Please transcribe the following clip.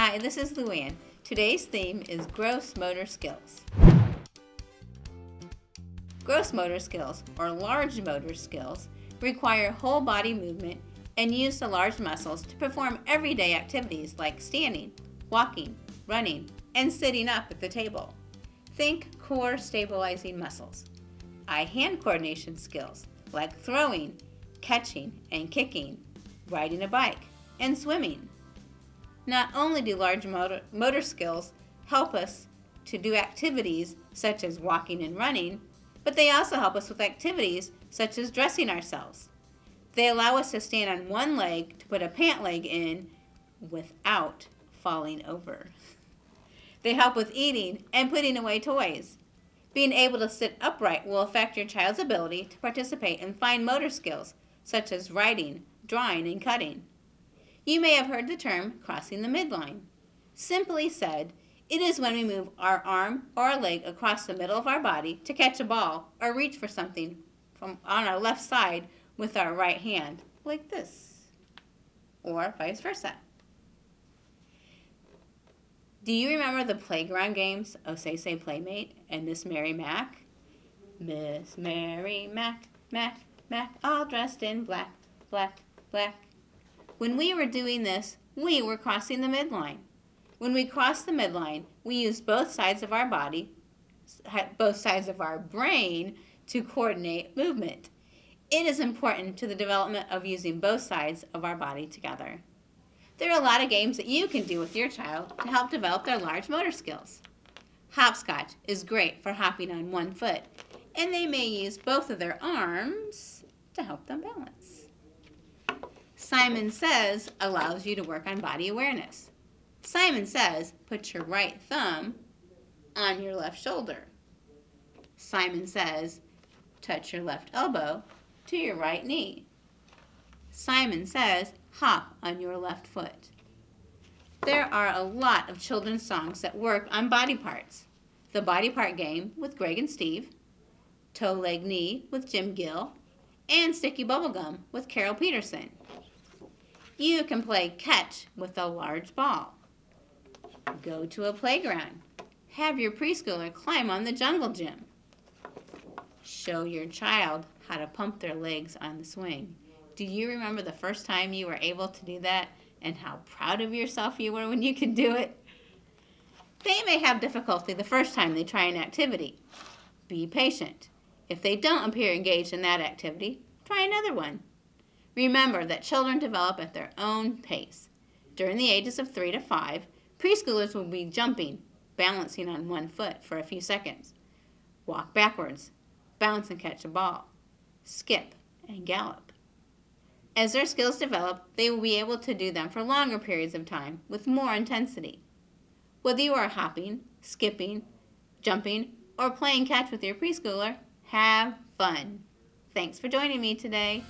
Hi, this is Luann. Today's theme is gross motor skills. Gross motor skills, or large motor skills, require whole body movement and use the large muscles to perform everyday activities like standing, walking, running, and sitting up at the table. Think core stabilizing muscles. Eye-hand coordination skills like throwing, catching, and kicking, riding a bike, and swimming. Not only do large motor, motor skills help us to do activities such as walking and running, but they also help us with activities such as dressing ourselves. They allow us to stand on one leg to put a pant leg in without falling over. They help with eating and putting away toys. Being able to sit upright will affect your child's ability to participate in fine motor skills such as writing, drawing, and cutting. You may have heard the term crossing the midline. Simply said, it is when we move our arm or our leg across the middle of our body to catch a ball or reach for something from on our left side with our right hand, like this, or vice versa. Do you remember the playground games of Say Say Playmate and Miss Mary Mac? Miss Mary Mac, Mac, Mac, all dressed in black, black, black. When we were doing this, we were crossing the midline. When we cross the midline, we use both sides of our body, both sides of our brain to coordinate movement. It is important to the development of using both sides of our body together. There are a lot of games that you can do with your child to help develop their large motor skills. Hopscotch is great for hopping on one foot, and they may use both of their arms to help them balance. Simon Says allows you to work on body awareness. Simon Says put your right thumb on your left shoulder. Simon Says touch your left elbow to your right knee. Simon Says hop on your left foot. There are a lot of children's songs that work on body parts. The Body Part Game with Greg and Steve, Toe Leg Knee with Jim Gill, and Sticky Bubblegum with Carole Peterson. You can play catch with a large ball. Go to a playground. Have your preschooler climb on the jungle gym. Show your child how to pump their legs on the swing. Do you remember the first time you were able to do that and how proud of yourself you were when you could do it? They may have difficulty the first time they try an activity. Be patient. If they don't appear engaged in that activity, try another one. Remember that children develop at their own pace. During the ages of 3 to 5, preschoolers will be jumping, balancing on one foot for a few seconds, walk backwards, bounce and catch a ball, skip, and gallop. As their skills develop, they will be able to do them for longer periods of time with more intensity. Whether you are hopping, skipping, jumping, or playing catch with your preschooler, have fun. Thanks for joining me today.